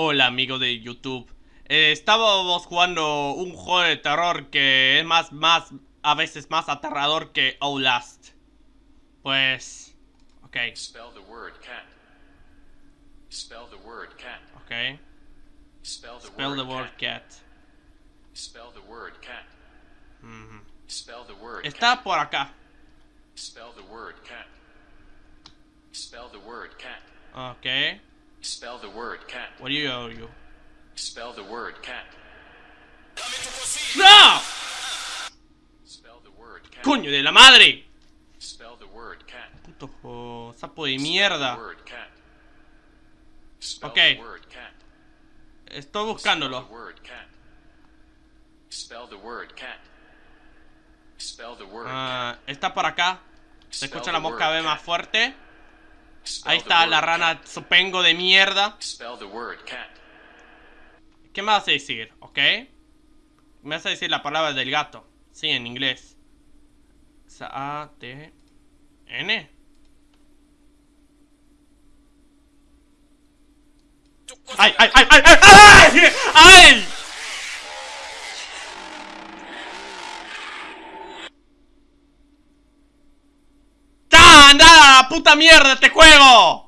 Hola amigos de YouTube. Eh, estábamos jugando un juego de terror que es más, más, a veces más aterrador que Outlast. Pues, ok, Spell the word cat. Spell the word cat. ok. Spell the Spell the word word cat. cat. Spell the word cat. Spell the word cat. Está por acá. Spell the word cat. Spell the word cat. Ok. Spell the word cat. What do you owe you? Spell the word cat. ¡No! Spell the word cat. ¡Coño de la madre! Spell the word cat. Puto sapo de Spell the mierda. word cat. Spell Okay. the word cat. Estoy Spell the buscándolo. word cat. Spell the word cat. Spell the word Ah, está por acá. Se escucha la mosca B más fuerte. Ahí está la rana supengo de mierda. ¿Qué me vas a decir? ¿Ok? Me vas a decir la palabra del gato. Sí, en inglés. A-T-N. ¡Ay, ay, ay, ay, ay! ¡Ay! ¡Ay! ¡Puta mierda este juego!